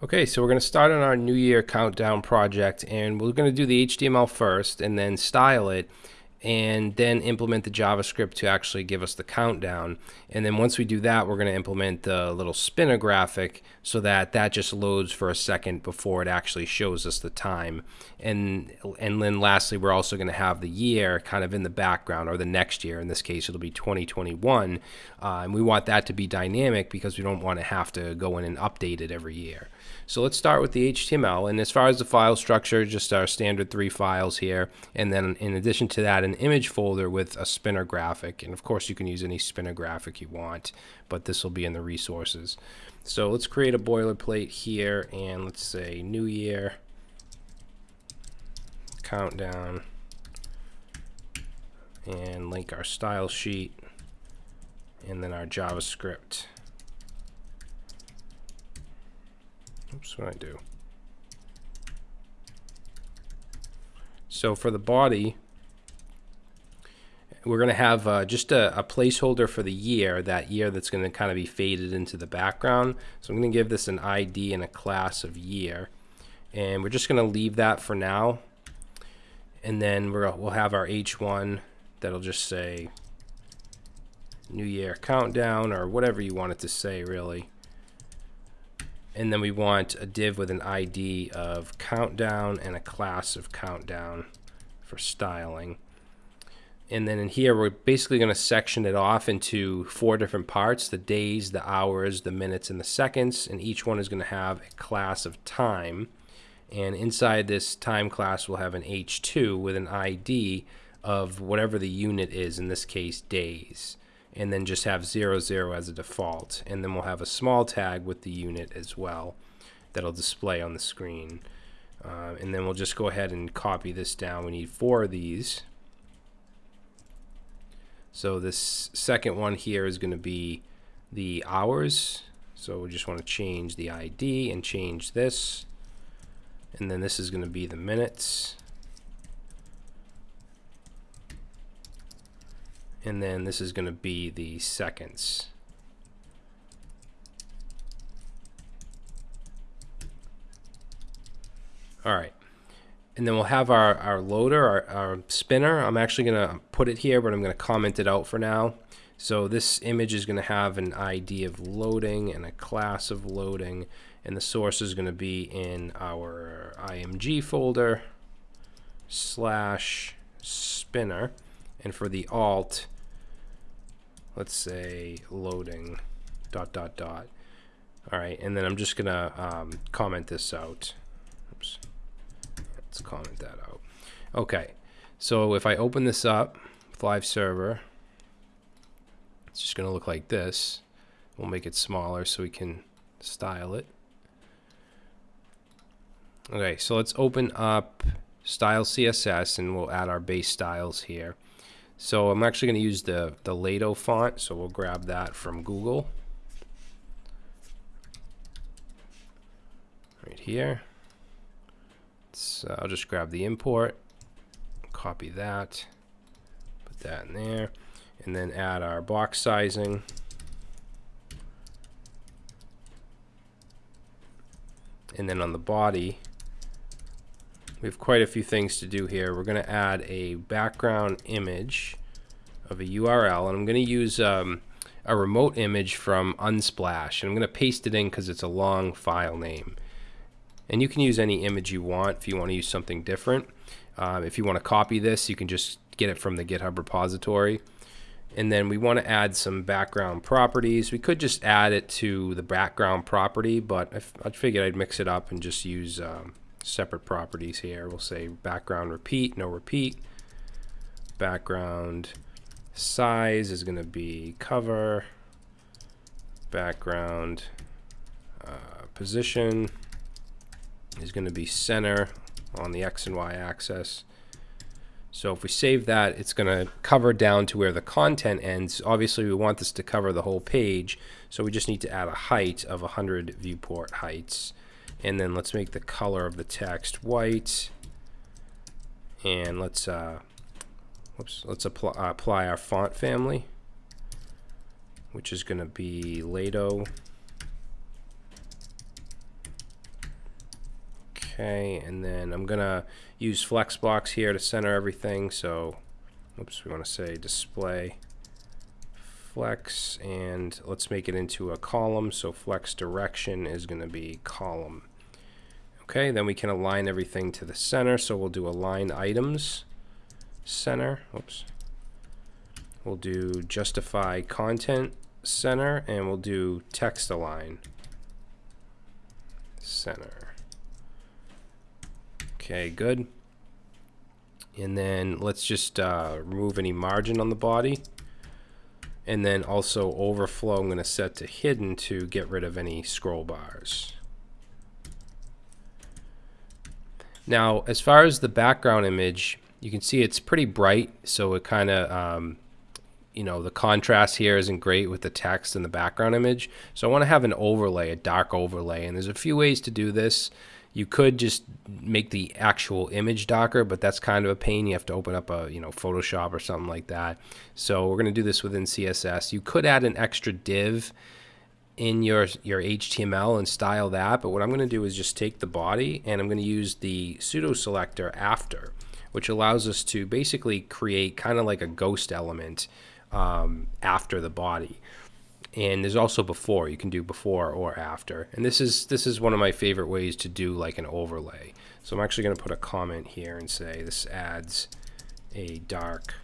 Okay, so we're going to start on our New Year countdown project, and we're going to do the HTML first, and then style it, and then implement the JavaScript to actually give us the countdown. And then once we do that, we're going to implement the little spinner graphic so that that just loads for a second before it actually shows us the time. And and then lastly, we're also going to have the year kind of in the background, or the next year. In this case, it'll be 2021. Uh, and we want that to be dynamic because we don't want to have to go in and update it every year. So let's start with the HTML. And as far as the file structure, just our standard three files here. And then in addition to that, an image folder with a spinner graphic. And of course, you can use any spinner graphic you want, but this will be in the resources. So let's create a boilerplate here and let's say New Year countdown and link our style sheet and then our JavaScript. Oops, what I do? So for the body, we're going to have uh, just a, a, placeholder for the year, that year that's going to kind of be faded into the background. So I'm going to give this an ID and a class of year. And we're just going to leave that for now. And then we will have our H1 that'll just say New Year Countdown or whatever you want it to say, really and then we want a div with an ID of countdown and a class of countdown for styling. And then in here, we're basically going to section it off into four different parts, the days, the hours, the minutes, and the seconds. And each one is going to have a class of time. And inside this time class, we'll have an H2 with an ID of whatever the unit is, in this case, days and then just have 00, zero as a default. And then we'll have a small tag with the unit as well that'll display on the screen. Uh, and then we'll just go ahead and copy this down. We need four of these. So this second one here is going to be the hours. So we just want to change the ID and change this. And then this is going to be the minutes. and then this is going to be the seconds. All right. And then we'll have our, our loader, our, our spinner. I'm actually going to put it here, but I'm going to comment it out for now. So this image is going to have an ID of loading and a class of loading. And the source is going to be in our IMG folder slash spinner. And for the alt, let's say loading dot dot dot. All right, and then I'm just gonna um, comment this out. Oops. Let's comment that out. Okay, so if I open this up with Live Server, it's just gonna look like this. We'll make it smaller so we can style it. Okay, so let's open up Style CSS and we'll add our base styles here. So I'm actually going to use the, the Lato font, so we'll grab that from Google. Right here. So I'll just grab the import, copy that, put that in there, and then add our box sizing. And then on the body, we have quite a few things to do here. We're going to add a background image of a URL, and I'm going to use um, a remote image from Unsplash, and I'm going to paste it in because it's a long file name. And you can use any image you want if you want to use something different. Um, if you want to copy this, you can just get it from the GitHub repository. And then we want to add some background properties. We could just add it to the background property, but I, figured I'd mix it up and just use um, separate properties here. We'll say background repeat, no repeat. Background size is going to be cover. Background uh, position is going to be center on the X and Y axis. So if we save that, it's going to cover down to where the content ends. Obviously, we want this to cover the whole page, so we just need to add a height of 100 viewport heights and then let's make the color of the text white and let's uh, whoops, let's apply, apply our font family which is going to be Lato Okay, and then I'm gonna use Flexbox here to center everything. So, oops, we want to say display flex, and let's make it into a column. So flex direction is to be column. Okay, then we can align everything to the center. So we'll do align items center. Oops. We'll do justify content center, and we'll do text align center. Okay, good. And then let's just uh, remove any margin on the body. And then also overflow, I'm going to set to hidden to get rid of any scroll bars. Now, as far as the background image, you can see it's pretty bright, so it kind of, um, you know, the contrast here isn't great with the text and the background image. So I want to have an overlay, a dark overlay, and there's a few ways to do this. You could just make the actual image darker, but that's kind of a pain. You have to open up a, you know, Photoshop or something like that. So we're going to do this within CSS. You could add an extra div in your your HTML and style that, but what I'm going to do is just take the body and I'm going to use the pseudo selector after, which allows us to basically create kind of like a ghost element um, after the body. And there's also before you can do before or after, and this is this is one of my favorite ways to do like an overlay. So I'm actually going to put a comment here and say this adds a dark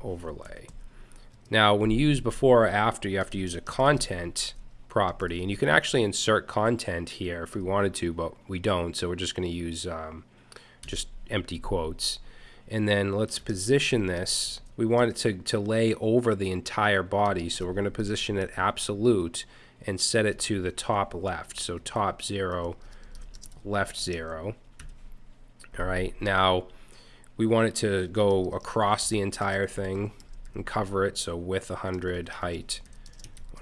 overlay. Now, when you use before or after, you have to use a content property, and you can actually insert content here if we wanted to, but we don't, so we're just going to use um, just empty quotes. And then let's position this. We want it to, to lay over the entire body, so we're going to position it absolute and set it to the top left. So top 0, left 0. All right, now we want it to go across the entire thing and cover it. So width 100, height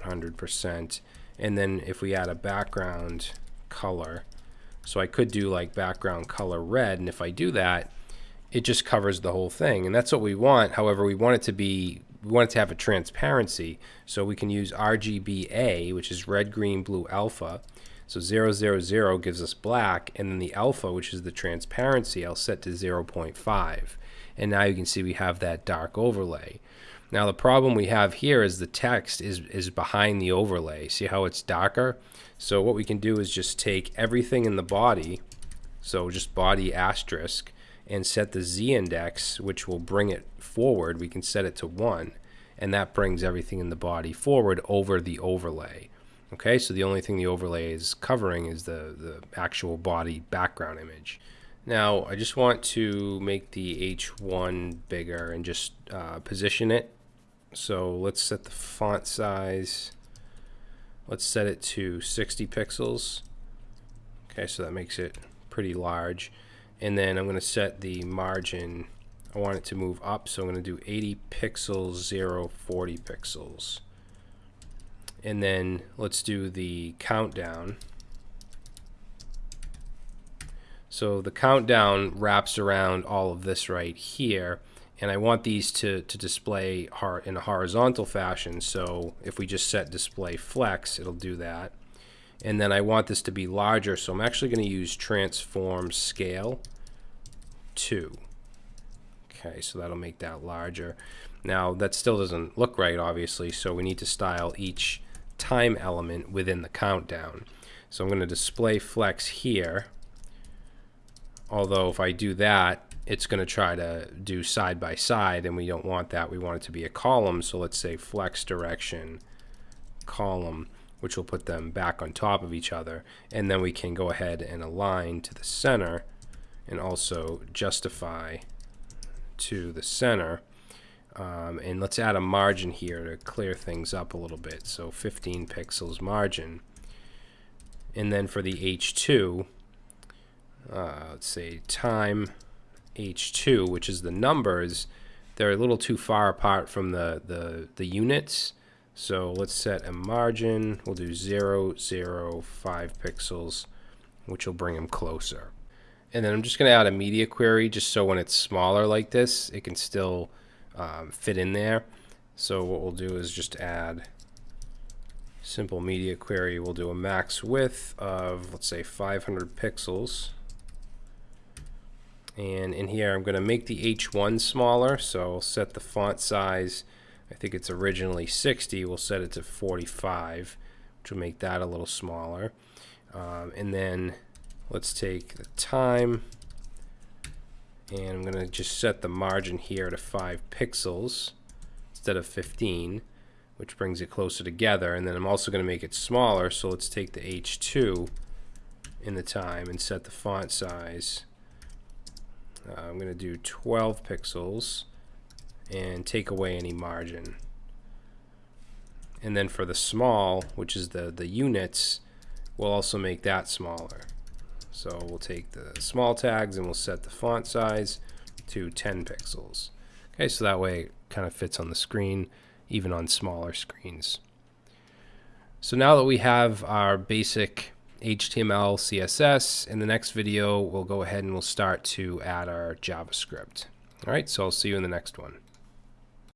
100%. And then if we add a background color, so I could do like background color red. And if I do that, it just covers the whole thing. And that's what we want. However, we want it to be, we want it to have a transparency. So we can use RGBA, which is red, green, blue, alpha. So 000 gives us black, and then the alpha, which is the transparency, I'll set to 0.5. And now you can see we have that dark overlay. Now the problem we have here is the text is, is behind the overlay. See how it's darker? So what we can do is just take everything in the body, so just body asterisk, and set the z index, which will bring it forward. We can set it to 1, and that brings everything in the body forward over the overlay. Okay, so the only thing the overlay is covering is the, the actual body background image. Now, I just want to make the H1 bigger and just uh, position it so let's set the font size. Let's set it to 60 pixels. Okay, so that makes it pretty large. And then I'm going to set the margin. I want it to move up, so I'm going to do 80 pixels, 0, 40 pixels. And then let's do the countdown. So the countdown wraps around all of this right here and I want these to, to display in a horizontal fashion. So if we just set display flex, it'll do that. And then I want this to be larger, so I'm actually going to use transform scale 2. Okay, so that'll make that larger. Now that still doesn't look right, obviously, so we need to style each time element within the countdown. So I'm going to display flex here. Although if I do that, it's going to try to do side by side and we don't want that. We want it to be a column. So let's say flex direction column, which will put them back on top of each other. And then we can go ahead and align to the center and also justify to the center. Um, and let's add a margin here to clear things up a little bit. So 15 pixels margin. And then for the H2, uh, let's say time H2, which is the numbers, they're a little too far apart from the, the, the units. So let's set a margin. We'll do 0, 0, 5 pixels, which will bring them closer. And then I'm just going to add a media query just so when it's smaller like this, it can still um, fit in there. So what we'll do is just add simple media query. We'll do a max width of, let's say, 500 pixels. And in here, I'm going to make the H1 smaller. So I'll set the font size. I think it's originally 60. We'll set it to 45, which will make that a little smaller. Um, and then let's take the time. And I'm going to just set the margin here to 5 pixels instead of 15 which brings it closer together. And then I'm also going to make it smaller so let's take the H2 in the time and set the font size. Uh, I'm going to do 12 pixels and take away any margin. And then for the small which is the the units we'll also make that smaller so we'll take the small tags and we'll set the font size to 10 pixels. Okay, so that way it kind of fits on the screen, even on smaller screens. So now that we have our basic HTML, CSS, in the next video we'll go ahead and we'll start to add our JavaScript. All right, so I'll see you in the next one.